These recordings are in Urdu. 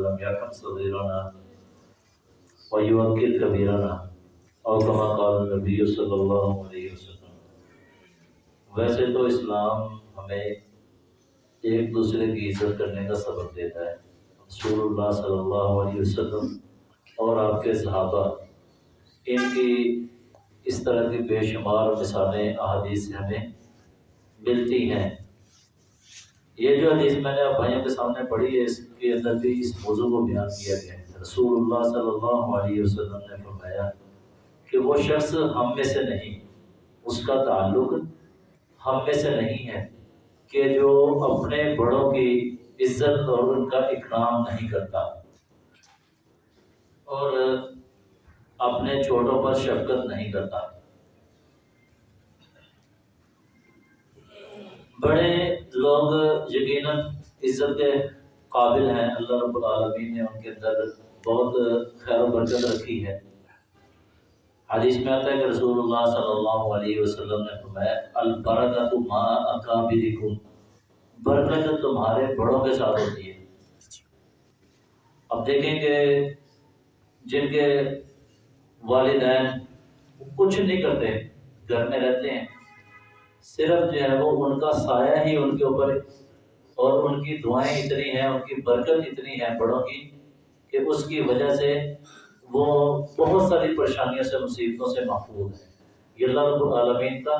لم يرحم صغيرنا ويوكل كبيرنا او كما قال النبي صلی اللہ علیہ وسلم۔ ویسے تو اسلام ہمیں ایک دوسرے کی عزت کرنے کا سبق دیتا ہے۔ رسول اللہ صلی اللہ علیہ وسلم اور آپ کے صحابہ، ان کی اس طرح کی بے شمار مثالیں، احادیث سے ہمیں ملتی ہیں۔ یہ جو حدیث میں نے بھائیوں کے سامنے پڑھی ہے، اس کے اندر بھی اس موضوع کو بیان کیا گیا ہے۔ رسول اللہ صلی اللہ علیہ وسلم نے فرمایا کہ وہ شخص ہم میں سے نہیں، اس کا تعلق ہم میں سے نہیں ہے کہ جو اپنے بڑوں کی عزت اور ان کا اکرام نہیں کرتا۔ اور اپنے چھوٹوں پر شفقت نہیں کرتا۔ بڑے لوگ یقیناً عزت کے قابل ہیں۔ اللہ رب العالمین نے ان کے اندر بہت خیر و برکت رکھی ہے۔ حدیث میں آتا ہے کہ رسول اللہ صلی اللہ علیہ وسلم نے فرمایا، البرکت ما اکابرکم۔ برکت تمہارے بڑوں کے ساتھ ہوتی ہے۔ اب دیکھیں کہ جن کے والدین کچھ نہیں کرتے، گھر میں رہتے ہیں۔ صرف جو ہے وہ ان کا سایہ ہی ان کے اوپر اور ان کی دعائیں اتنی ہیں، ان کی برکت اتنی ہے بڑوں کی کہ اس کی وجہ سے وہ بہت ساری پریشانیوں سے، مصیبتوں سے محفوظ ہیں۔ یہ اللہ رب العالمین کا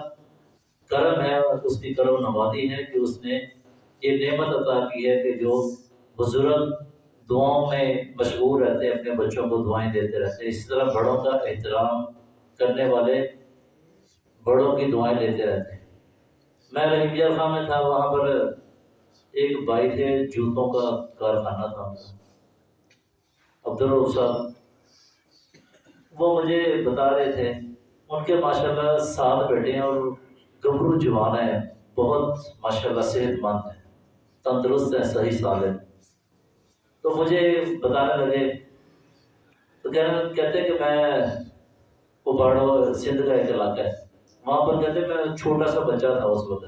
کرم ہے اور اس کی کرم نوازی ہے کہ اس نے یہ نعمت عطا کی ہے کہ جو بزرگ دعاؤں میں مشغول رہتے ہیں اپنے بچوں کو دعائیں دیتے رہتے ہیں اس طرح بڑوں کا احترام کرنے والے بڑوں کی دعائیں لیتے رہتے۔ ہیں میں رحیم خان میں تھا، وہاں پر ایک بھائی تھے، جوتوں کا کارخانہ تھا۔ عبدالروف صاحب، وہ مجھے بتا رہے تھے، ان کے ماشاء اللہ سات بیٹے ہیں اور گبرو جوان ہیں، بہت ماشاء اللہ صحت مند ہیں، تندرست ہیں، صحیح سال ہیں۔ تو مجھے بتانے لگے، تو کہتے کہ میں اباڑو سندھ کا ایک علاقہ ہے۔ وہاں پر کہتے میں چھوٹا سا بچہ تھا اس وقت،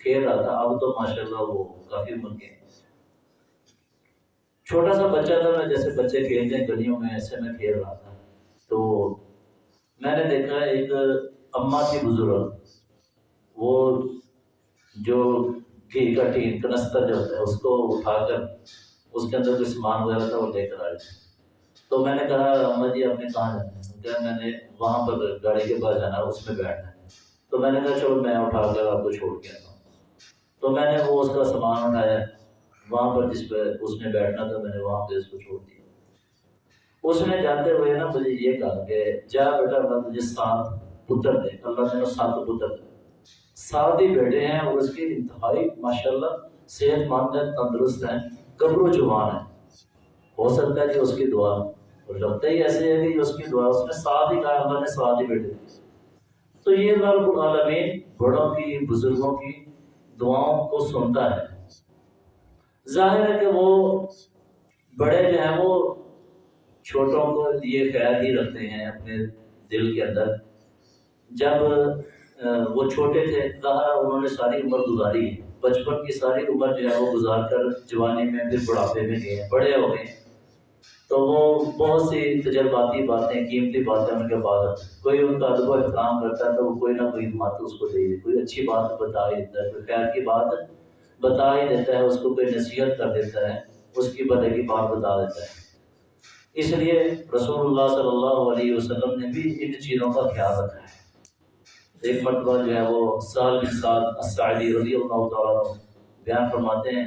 کھیل رہا تھا، اب تو ماشاء اللہ وہ کافی عمر کے چھوٹا سا بچہ تھا، میں جیسے بچے کھیلتے ہیں، گلیوں میں ایسے میں کھیل رہا تھا۔ تو میں نے دیکھا، ایک اما کی بزرگ، وہ جو گھی کا ٹین کنستر جو ہوتا ہے، اس کو اٹھا کر اس کے اندر کوئی سامان وغیرہ تھا، وہ لے کر آئے۔ تو میں نے کہا اما جی آپ نے کہاں جانا ہے؟ میں نے وہاں پر گاڑی کے پاس جانا، اس میں بیٹھنا۔ ہے تو میں نے کہا چلو میں اٹھا کر آپ کو چھوڑ کے آتا ہوں۔ تو میں نے وہ اس کا سامان اٹھایا، وہاں پر جس پہ اس نے بیٹھنا تھا، میں نے وہاں پہ اس کو چھوڑ دیا۔ اس نے جاتے ہوئے نا مجھے یہ کہا کہ جا بیٹا اللہ تجھے سات پتر دے۔ اللہ نے سات پتر دے۔ سات ہی بیٹے ہیں اور اس کی انتہائی ماشاء اللہ صحت مند ہے تندرست ہیں، قبر و جوان ہے ہو سکتا ہے کہ اس کی دعا اور لگتا ہی ایسے ہے کہ اس کی دعا اس نے ساتھ ہی کہا، اللہ نے ساتھ ہی بیٹے دیے تو یہ رب العالمین بڑوں کی، بزرگوں کی دعاؤں کو سنتا ہے۔ ظاہر ہے کہ وہ بڑے جو ہیں وہ چھوٹوں کو یہ خیال ہی رکھتے ہیں اپنے دل کے اندر۔ جب وہ چھوٹے تھے کہا انہوں نے ساری عمر گزاری ہے۔ بچپن کی ساری عمر جو ہے وہ گزار کر جوانی میں پھر بڑھاپے میں گئے بڑے ہو گئے تو وہ بہت سی تجرباتی باتیں، قیمتی باتیں ان کے بعد کوئی ان کا ادب و احترام کرتا ہے تو وہ کوئی نہ کوئی بات اس کو دے کوئی اچھی بات بتا ہی دیتا ہے، کوئی خیر کی بات بتا ہی دیتا ہے، اس کو کوئی نصیحت کر دیتا ہے، اس کی بدے کی بات بتا دیتا ہے۔ اس لیے رسول اللہ صلی اللہ علیہ وسلم نے بھی ان چیزوں کا خیال رکھا ہے۔ ایک مرتبہ جو ہے وہ سال بن سال اسعلی رضی اللہ تعالیٰ بیان فرماتے ہیں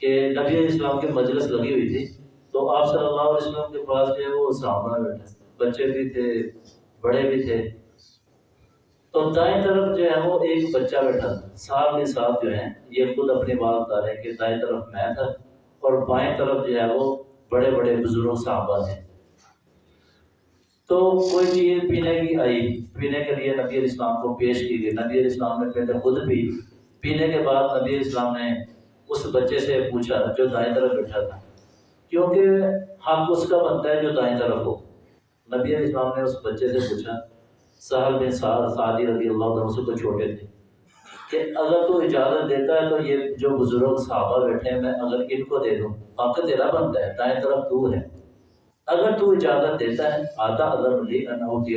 کہ نبی اسلام کی مجلس لگی ہوئی تھی۔ تو آپ صلی اللہ علیہ وسلم کے پاس جو ہے وہ صحابہ بیٹھے بچے بھی تھے، بڑے بھی تھے۔ تو دائیں طرف جو ہے وہ ایک بچہ بیٹھا تھا۔ ساتھ کے ساتھ جو ہے، یہ خود اپنی بات بتا رہے ہیں کہ دائیں طرف میں تھا اور بائیں طرف جو ہے وہ بڑے بڑے بزرگ صحابہ تھے۔ تو کوئی چیز پینے کی آئی۔ پینے کے لیے نبی علیہ السلام کو پیش کی گئی۔ نبی علیہ السلام نے پہلے خود پی پینے کے بعد نبی علیہ السلام نے اس بچے سے پوچھا جو دائیں طرف بیٹھا تھا۔ کیونکہ حق اس کا بنتا ہے جو دائیں طرف ہو۔ نبی علیہ السلام نے اس بچے سے پوچھا صاحب بن سعد سعدی رضی اللہ عنہ سے تو چھوٹے تھے کہ اگر تو اجازت دیتا ہے تو یہ جو بزرگ صحابہ بیٹھے ہیں، میں اگر ان کو دے دوں۔ حق تیرا بنتا ہے، دائیں طرف تو ہے۔ اگر تو اجازت دیتا ہے آدھا اگر علی انہوتی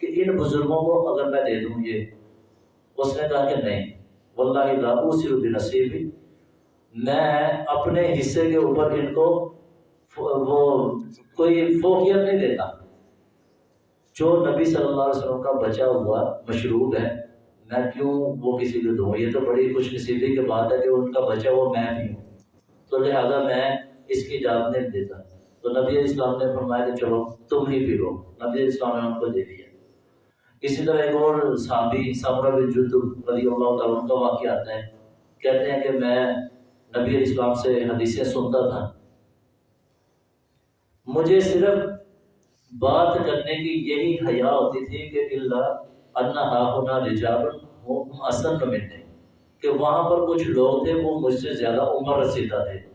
کہ ان بزرگوں کو اگر میں دے دوں یہ۔ اس نے کہا کہ نہیں، واللہ لا اوسر بنصیبی میں اپنے حصے کے اوپر ان کو وہ کوئی فوقیت نہیں دیتا۔ جو نبی صلی اللہ علیہ وسلم کا بچا ہوا مشروب ہے، میں کیوں وہ کسی کو دوں یہ تو بڑی خوش نصیبی کی بات ہے کہ ان کا بچا ہوا میں بھی ہوں۔ تو لہٰذا میں اس کی اجازت نہیں دیتا۔ تو نبی اسلام نے فرمایا کہ چلو تم ہی پی لو۔ نبی اسلام نے ان کو دے دیا۔ اسی طرح ایک اور صحابی سمرہ بن جدب رضی اللہ تعالیٰ کا واقعہ آتا ہے۔ کہتے ہیں کہ میں نبی اسلام سے حدیثیں سنتا تھا۔ مجھے صرف بات کرنے کی یہی حیا ہوتی تھی کہ اللہ انہا ہونا رجال اصل میں کہ وہاں پر کچھ لوگ تھے، وہ مجھ سے زیادہ عمر رسیدہ تھے۔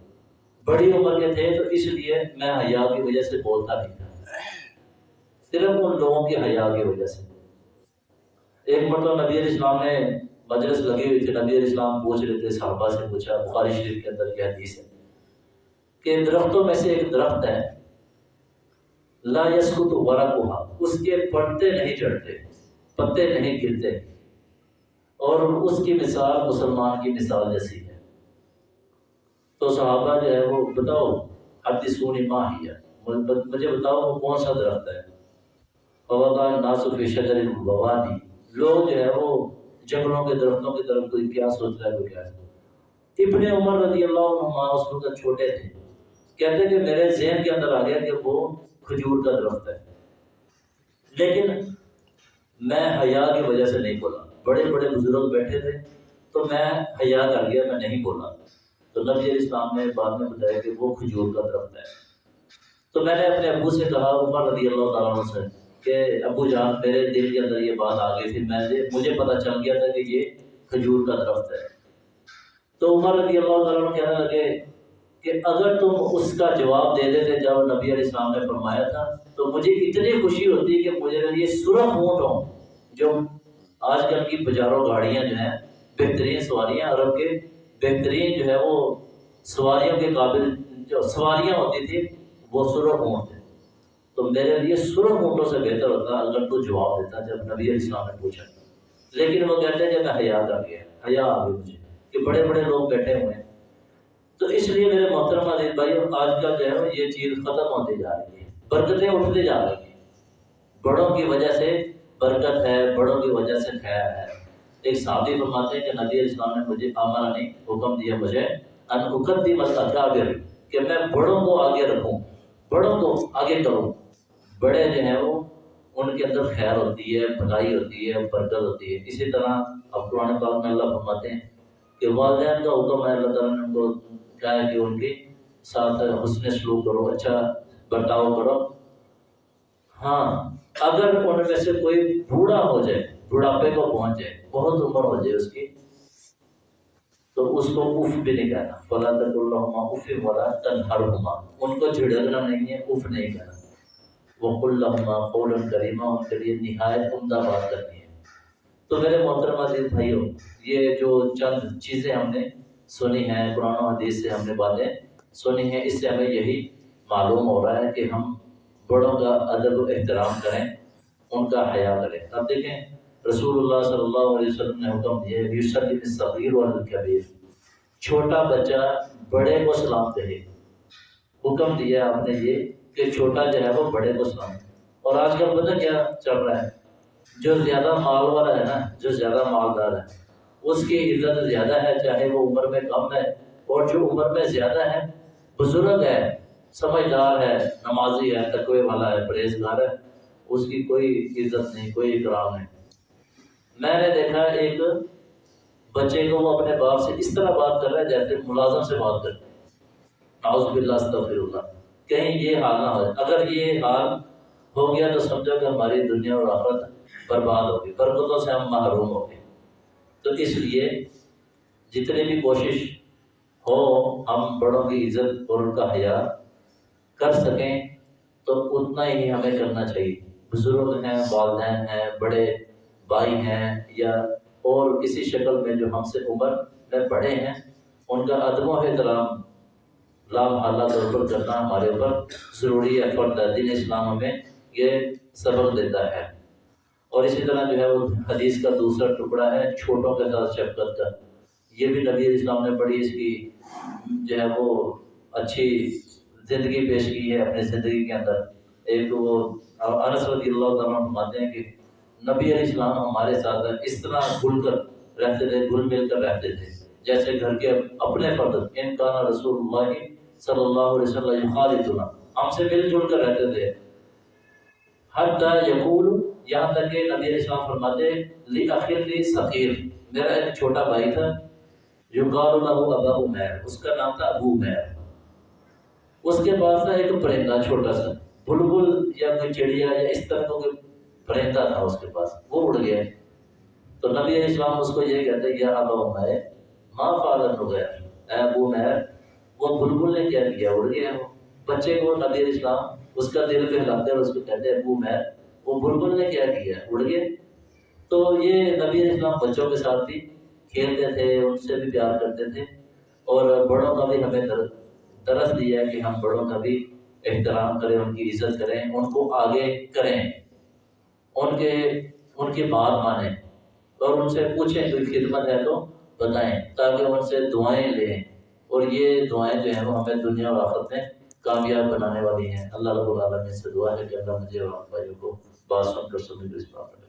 بڑی عمر کے تھے، تو اس لیے میں حیا کی وجہ سے بولتا نہیں تھا۔ صرف ان لوگوں کی حیا کی وجہ سے۔ ایک مرتبہ نبی علیہ السلام نے مجلس لگی ہوئی تھی، نبی علیہ السلام پوچھ رہے تھے، صحابہ سے پوچھا، بخاری شریف کے اندر یہ حدیث ہے کہ درختوں میں سے ایک درخت ہے، لا یسکت ورقها، اس کے پتے نہیں چڑھتے، پتے نہیں گرتے، اور اس کی مثال مسلمان کی مثال جیسی ہے۔ تو صحابہ جو ہے وہ، بتاؤ حد سونی ماں ہی ہے۔ مجھے بتاؤ، وہ کون سا درخت ہے؟ بابا کا ناسف شجر بوانی لوگ جو ہے وہ جنگلوں کے درختوں کی طرف کوئی کیا سوچ رہا ہے کوئی کیا ابن عمر رضی اللہ عنہ اس وقت چھوٹے تھے۔ کہتے کہ میرے ذہن کے اندر آ گیا کہ وہ کھجور کا درخت ہے۔ لیکن میں حیا کی وجہ سے نہیں بولا۔ بڑے بڑے بزرگ بیٹھے تھے تو میں حیا کر گیا، میں نہیں بولا۔ تو نبی علیہ السلام نے بعد میں بتایا کہ وہ کھجور کا درخت ہے۔ تو میں نے اپنے ابو سے کہا، عمر رضی اللہ تعالیٰ عنہ سے کہ ابو جان میرے دل کے اندر یہ بات آ گئی تھی، میں مجھے پتہ چل گیا تھا کہ یہ کھجور کا درخت ہے۔ تو عمر رضی اللہ تعالیٰ کہنے لگے کہ اگر تم اس کا جواب دے دیتے جب نبی علیہ السلام نے فرمایا تھا، تو مجھے اتنی خوشی ہوتی کہ مجھے یہ سرخ اونٹ ہوں جو آج کل کی بازاروں گاڑیاں جو ہیں، بہترین سواریاں، عرب کے بہترین جو ہے وہ سواریوں کے قابل جو سواریاں ہوتی تھیں، وہ سرخ اونٹ تھے تو میرے لیے سرخ اونٹوں سے بہتر ہوتا اگر تو جواب دیتا جب نبی علیہ السلام نے پوچھا۔ لیکن وہ کہتے ہیں کہ میں حیا کر گیا، حیا آ گئی مجھے، کہ بڑے بڑے لوگ بیٹھے ہوئے ہیں۔ تو اس لیے میرے محترم عزیز بھائی آج کل جو ہے یہ چیز ختم ہوتی جا رہی ہے۔ برکتیں اٹھتے جا رہی ہیں۔ بڑوں کی وجہ سے برکت ہے، بڑوں کی وجہ سے خیر ہے۔ ایک صحابی فرماتے ہیں کہ نبی اسلام نے مجھے آمرا نے حکم دیا مجھے، ان حکم دی مطلب کہ میں بڑوں کو آگے رکھوں، بڑوں کو آگے کروں۔ بڑے جو ہیں وہ، ان کے اندر خیر ہوتی ہے، بھلائی ہوتی ہے، برکت ہوتی ہے۔ اسی طرح اب قرآن پاک میں اللہ فرماتے ہیں کہ والدین کا حکم ہے، اللہ تعالیٰ نے ان کو کہا ہے کہ ان کے ساتھ حسن سلوک کرو اچھا برتاؤ کرو۔ ہاں اگر ان میں سے کوئی بوڑھا ہو جائے، بڑھاپے کو پہنچ جائے، بہت عمر ہو جائے اس کی، تو اس کو اف بھی نہیں کہنا۔ فلا تک اللہ اف والا تنہر ہما ان کو جھڑکنا نہیں ہے، اف نہیں کہنا۔ وہ اللہ قول کریمہ ان کے لیے نہایت عمدہ بات کرنی ہے۔ تو میرے محترم عزیز بھائیوں یہ جو چند چیزیں ہم نے سنی ہیں، قرآن و حدیث سے ہم نے باتیں سنی ہیں، اس سے ہمیں یہی معلوم ہو رہا ہے کہ ہم بڑوں کا ادب و احترام کریں، ان کا حیا کریں۔ اب دیکھیں، رسول اللہ صلی اللہ علیہ وسلم نے حکم دیا یوسف صغیر والکبیر۔ چھوٹا بچہ بڑے کو سلام کہے حکم دیا آپ نے یہ کہ چھوٹا جو ہے وہ بڑے کو سلام اور آج کل پتہ کیا چل رہا ہے؟ جو زیادہ مال والا ہے نا، جو زیادہ مالدار ہے، اس کی عزت زیادہ ہے، چاہے وہ عمر میں کم ہے اور جو عمر میں زیادہ ہے، بزرگ ہے، سمجھدار ہے، نمازی ہے، تقوی والا ہے، پرہیزگار ہے، اس کی کوئی عزت نہیں، کوئی اکرام نہیں۔ میں نے دیکھا ایک بچے کو وہ اپنے باپ سے اس طرح بات کر رہا ہے جیسے ملازم سے بات کرتے ہیں ناؤز باللہ، استغفر اللہ۔ کہیں یہ حال نہ ہو۔ اگر یہ حال ہو گیا تو سمجھو کہ ہماری دنیا اور آخرت برباد ہوگی برکتوں سے ہم محروم ہو گئے۔ تو اس لیے جتنے بھی کوشش ہو ہم بڑوں کی عزت اور ان کا حیا کر سکیں تو اتنا ہی ہمیں کرنا چاہیے۔ بزرگ ہیں، والدین ہیں، بڑے بھائی ہیں یا اور کسی شکل میں جو ہم سے عمر میں پڑھے ہیں، ان کا ادب و احترام لام طور پر کرنا ہمارے اوپر ضروری ہے فرد دین اسلام ہمیں یہ سبق دیتا ہے۔ اور اسی طرح جو ہے وہ حدیث کا دوسرا ٹکڑا ہے، چھوٹوں کے ساتھ شفقت کا۔ یہ بھی نبی اسلام نے بڑی اس کی جو ہے وہ اچھی زندگی پیش کی ہے اپنی زندگی کے اندر۔ ایک وہ انس رضی اللہ تعالیٰ فرماتے ہیں کہ نبی علیہ السلام ہمارے ساتھ اس طرح گھل کر رہتے تھے، گھل مل کر رہتے تھے۔ جیسے گھر کے اپنے فرد، ان کا رسول اللہ صلی اللہ علیہ وسلم خالدنا ہم سے مل جل کر رہتے تھے۔ حتی یقول یہاں تک کہ نبی علیہ السلام فرماتے لی اخیر لی سخیر میرا ایک چھوٹا بھائی تھا۔ جو قال له ابا عمیر اس کا نام تھا ابو عمیر اس کے پاس تھا ایک پرندہ چھوٹا سا۔ بلبل یا کوئی چڑیا یا اس طرح کا کوئی پرندہ تھا اس کے پاس۔ وہ اڑ گیا۔ تو نبی علیہ السلام اس کو یہ کہتے ہیں، یا ابا عمیر ما فعل النغیر اے ابو عمیر وہ بلبل نے کیا کیا اڑ گیا وہ بچے کو نبی علیہ السلام اس کا دل پہ لاتے اور اس کو کہتے ہیں ابو عمیر وہ بلبل نے کیا کیا، اڑ گیا تو یہ نبی علیہ السلام بچوں کے ساتھ بھی کھیلتے تھے، ان سے بھی پیار کرتے تھے۔ اور بڑوں کا بھی ہمیں درس دیا ہے کہ ہم بڑوں کا بھی احترام کریں، ان کی عزت کریں، ان کو آگے کریں، ان کے، ان کی بات مانیں۔ اور ان سے پوچھیں، کوئی خدمت ہے تو بتائیں، تاکہ ان سے دعائیں لیں۔ اور یہ دعائیں جو ہیں وہ ہمیں دنیا اور آخرت میں کامیاب بنانے والی ہیں۔ اللہ رب العالمین سے دعا ہے کہ اللہ مجھے اور آپ بھائیوں کو بات سن کر سننے کو اس بات